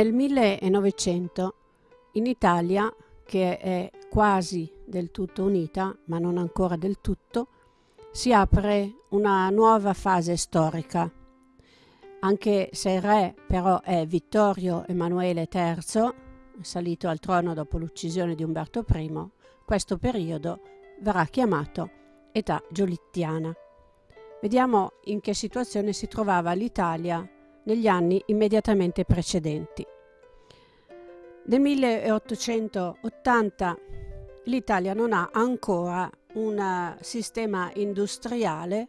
Nel 1900 in Italia, che è quasi del tutto unita, ma non ancora del tutto, si apre una nuova fase storica. Anche se il re però è Vittorio Emanuele III, salito al trono dopo l'uccisione di Umberto I, questo periodo verrà chiamato età giolittiana. Vediamo in che situazione si trovava l'Italia negli anni immediatamente precedenti. Nel 1880 l'Italia non ha ancora un sistema industriale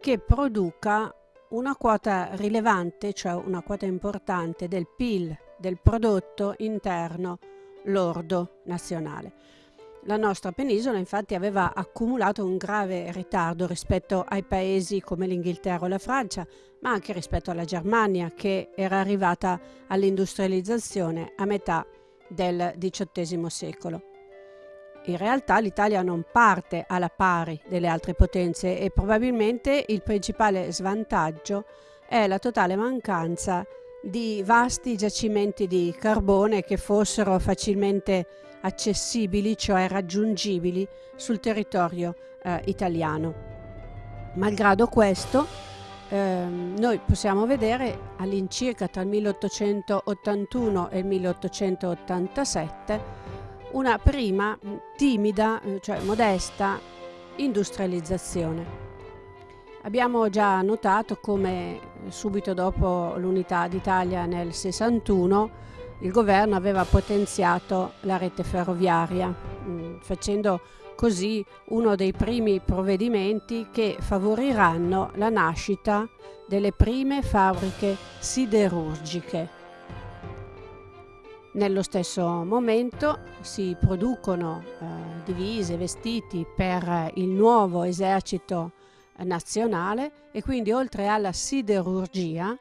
che produca una quota rilevante, cioè una quota importante del PIL, del prodotto interno lordo nazionale. La nostra penisola infatti aveva accumulato un grave ritardo rispetto ai paesi come l'Inghilterra o la Francia, ma anche rispetto alla Germania che era arrivata all'industrializzazione a metà del XVIII secolo. In realtà l'Italia non parte alla pari delle altre potenze e probabilmente il principale svantaggio è la totale mancanza di vasti giacimenti di carbone che fossero facilmente accessibili, cioè raggiungibili sul territorio eh, italiano. Malgrado questo, eh, noi possiamo vedere all'incirca tra il 1881 e il 1887 una prima timida, eh, cioè modesta, industrializzazione. Abbiamo già notato come subito dopo l'unità d'Italia nel 61 il governo aveva potenziato la rete ferroviaria, mm, facendo così uno dei primi provvedimenti che favoriranno la nascita delle prime fabbriche siderurgiche. Nello stesso momento si producono eh, divise, vestiti per il nuovo esercito nazionale e quindi oltre alla siderurgia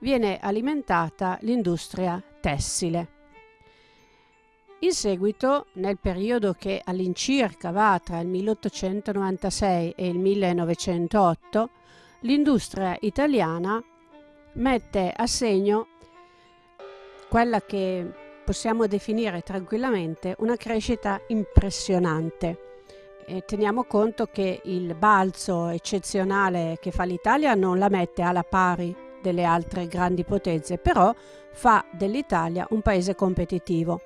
viene alimentata l'industria tessile. In seguito, nel periodo che all'incirca va tra il 1896 e il 1908, l'industria italiana mette a segno quella che possiamo definire tranquillamente una crescita impressionante. E teniamo conto che il balzo eccezionale che fa l'Italia non la mette alla pari delle altre grandi potenze, però fa dell'Italia un paese competitivo.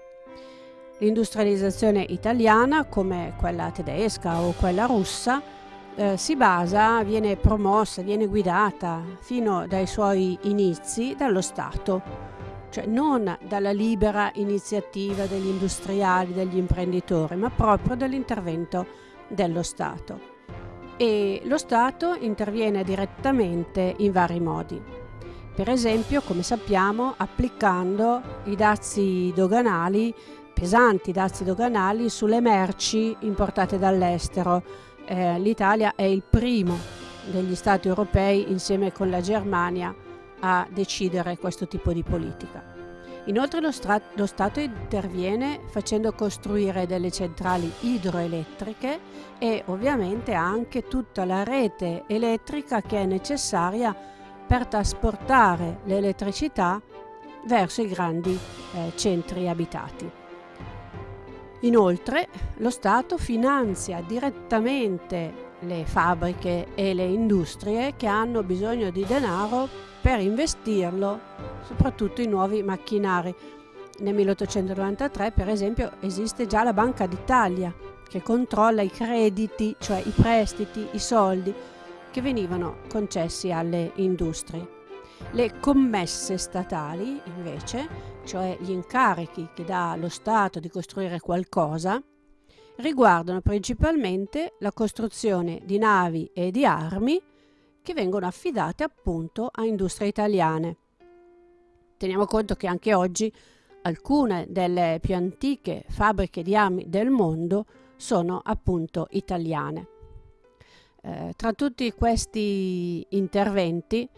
L'industrializzazione italiana, come quella tedesca o quella russa, eh, si basa, viene promossa, viene guidata fino dai suoi inizi dallo Stato, cioè non dalla libera iniziativa degli industriali, degli imprenditori, ma proprio dall'intervento dello Stato. E lo Stato interviene direttamente in vari modi. Per esempio, come sappiamo, applicando i dazi doganali, pesanti dazi doganali sulle merci importate dall'estero. Eh, L'Italia è il primo degli Stati europei, insieme con la Germania, a decidere questo tipo di politica. Inoltre lo, lo, Stato interviene facendo costruire delle centrali idroelettriche e ovviamente anche tutta la rete elettrica che è necessaria per trasportare l'elettricità verso i grandi eh, centri abitati. Inoltre lo Stato finanzia direttamente le fabbriche e le industrie che hanno bisogno di denaro per investirlo soprattutto in nuovi macchinari. Nel 1893 per esempio esiste già la Banca d'Italia che controlla i crediti, cioè i prestiti, i soldi che venivano concessi alle industrie. Le commesse statali, invece, cioè gli incarichi che dà lo Stato di costruire qualcosa, riguardano principalmente la costruzione di navi e di armi che vengono affidate appunto a industrie italiane. Teniamo conto che anche oggi alcune delle più antiche fabbriche di armi del mondo sono appunto italiane. Eh, tra tutti questi interventi,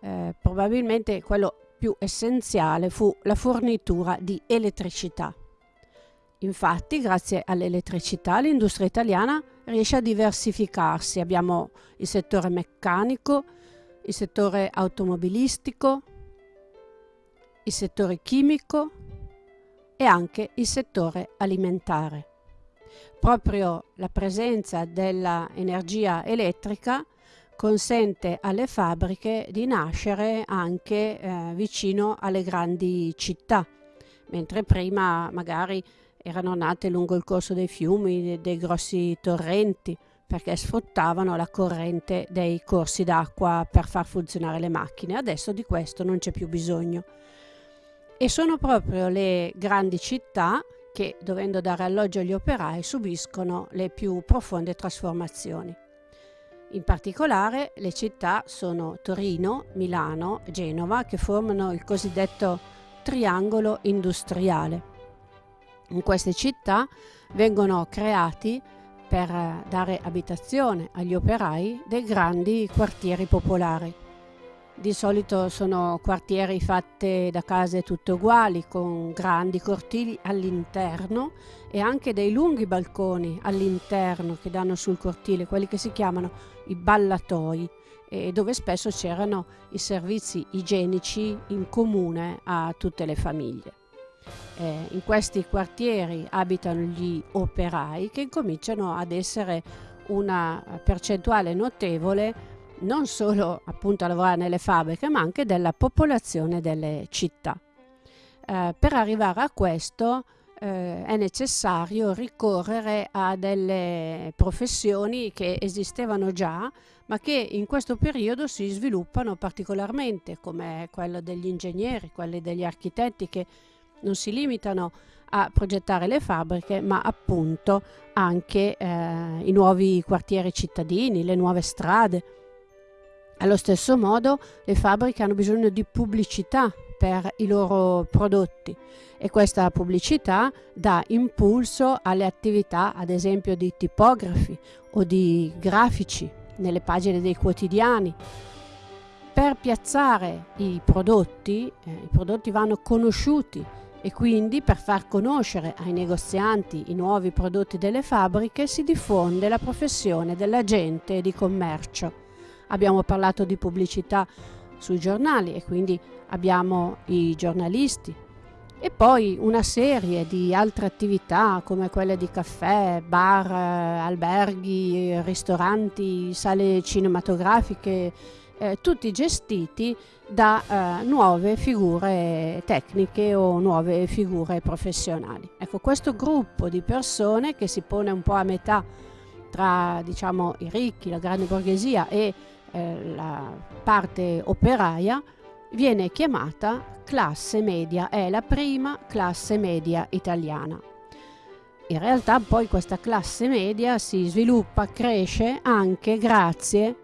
eh, probabilmente quello più essenziale fu la fornitura di elettricità. Infatti, grazie all'elettricità, l'industria italiana riesce a diversificarsi. Abbiamo il settore meccanico, il settore automobilistico, il settore chimico e anche il settore alimentare. Proprio la presenza dell'energia elettrica consente alle fabbriche di nascere anche eh, vicino alle grandi città, mentre prima magari erano nate lungo il corso dei fiumi, dei, dei grossi torrenti, perché sfruttavano la corrente dei corsi d'acqua per far funzionare le macchine. Adesso di questo non c'è più bisogno. E sono proprio le grandi città che, dovendo dare alloggio agli operai, subiscono le più profonde trasformazioni. In particolare le città sono Torino, Milano Genova che formano il cosiddetto triangolo industriale. In queste città vengono creati per dare abitazione agli operai dei grandi quartieri popolari. Di solito sono quartieri fatti da case tutte uguali, con grandi cortili all'interno e anche dei lunghi balconi all'interno che danno sul cortile, quelli che si chiamano i ballatoi, dove spesso c'erano i servizi igienici in comune a tutte le famiglie. Eh, in questi quartieri abitano gli operai che cominciano ad essere una percentuale notevole non solo appunto a lavorare nelle fabbriche ma anche della popolazione delle città. Eh, per arrivare a questo eh, è necessario ricorrere a delle professioni che esistevano già ma che in questo periodo si sviluppano particolarmente come quello degli ingegneri, quelli degli architetti che non si limitano a progettare le fabbriche ma appunto anche eh, i nuovi quartieri cittadini, le nuove strade, allo stesso modo le fabbriche hanno bisogno di pubblicità per i loro prodotti e questa pubblicità dà impulso alle attività ad esempio di tipografi o di grafici nelle pagine dei quotidiani. Per piazzare i prodotti, eh, i prodotti vanno conosciuti e quindi per far conoscere ai negozianti i nuovi prodotti delle fabbriche si diffonde la professione dell'agente di commercio abbiamo parlato di pubblicità sui giornali e quindi abbiamo i giornalisti e poi una serie di altre attività come quelle di caffè, bar, alberghi, ristoranti, sale cinematografiche, eh, tutti gestiti da eh, nuove figure tecniche o nuove figure professionali. Ecco, questo gruppo di persone che si pone un po' a metà tra diciamo, i ricchi, la grande borghesia e eh, la parte operaia viene chiamata classe media, è la prima classe media italiana. In realtà poi questa classe media si sviluppa, cresce anche grazie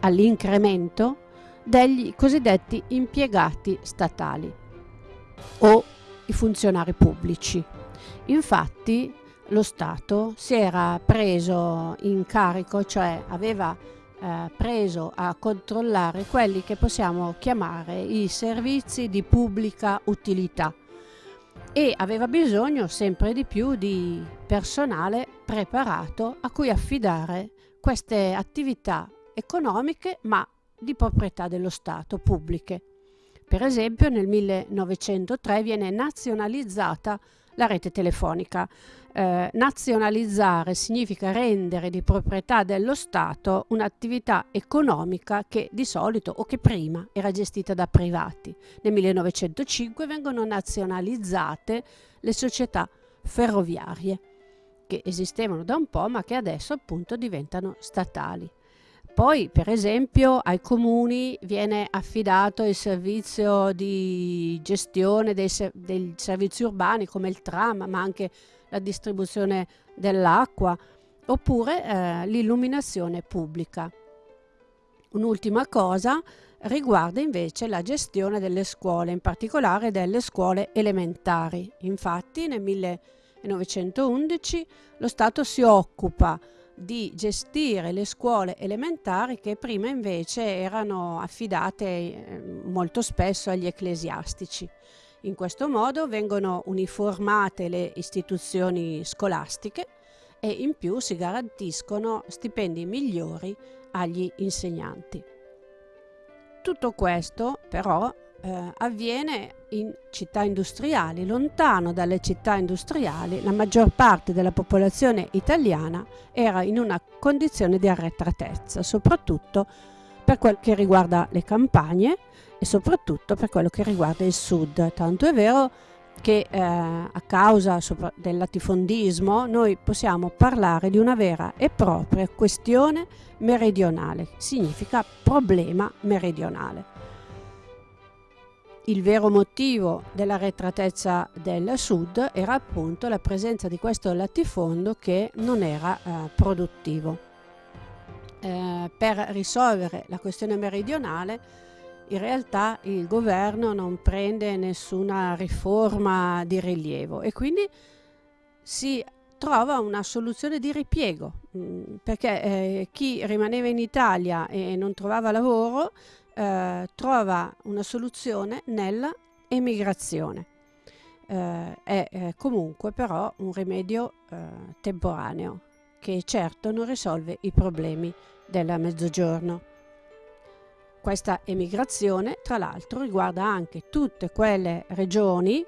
all'incremento degli cosiddetti impiegati statali o i funzionari pubblici. Infatti lo Stato si era preso in carico, cioè aveva eh, preso a controllare quelli che possiamo chiamare i servizi di pubblica utilità e aveva bisogno sempre di più di personale preparato a cui affidare queste attività economiche ma di proprietà dello Stato, pubbliche. Per esempio nel 1903 viene nazionalizzata la rete telefonica eh, nazionalizzare significa rendere di proprietà dello Stato un'attività economica che di solito o che prima era gestita da privati. Nel 1905 vengono nazionalizzate le società ferroviarie che esistevano da un po' ma che adesso appunto diventano statali. Poi, per esempio, ai comuni viene affidato il servizio di gestione dei, dei servizi urbani come il tram, ma anche la distribuzione dell'acqua oppure eh, l'illuminazione pubblica. Un'ultima cosa riguarda invece la gestione delle scuole, in particolare delle scuole elementari. Infatti nel 1911 lo Stato si occupa di gestire le scuole elementari che prima invece erano affidate eh, molto spesso agli ecclesiastici. In questo modo vengono uniformate le istituzioni scolastiche e in più si garantiscono stipendi migliori agli insegnanti. Tutto questo però eh, avviene in città industriali, lontano dalle città industriali, la maggior parte della popolazione italiana era in una condizione di arretratezza, soprattutto per quel che riguarda le campagne e soprattutto per quello che riguarda il sud. Tanto è vero che eh, a causa del latifondismo noi possiamo parlare di una vera e propria questione meridionale, significa problema meridionale. Il vero motivo dell'arretratezza del sud era appunto la presenza di questo latifondo che non era eh, produttivo. Eh, per risolvere la questione meridionale in realtà il governo non prende nessuna riforma di rilievo e quindi si trova una soluzione di ripiego mm, perché eh, chi rimaneva in Italia e non trovava lavoro eh, trova una soluzione nella emigrazione. Eh, è eh, comunque però un rimedio eh, temporaneo che certo non risolve i problemi del mezzogiorno. Questa emigrazione tra l'altro riguarda anche tutte quelle regioni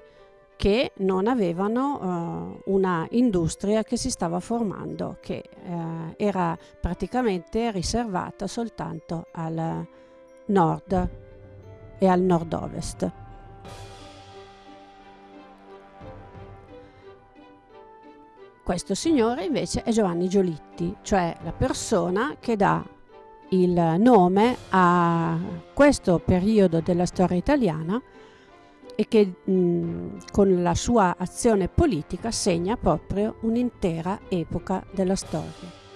che non avevano uh, una industria che si stava formando, che uh, era praticamente riservata soltanto al nord e al nord-ovest. Questo signore invece è Giovanni Giolitti, cioè la persona che dà il nome a questo periodo della storia italiana e che mh, con la sua azione politica segna proprio un'intera epoca della storia.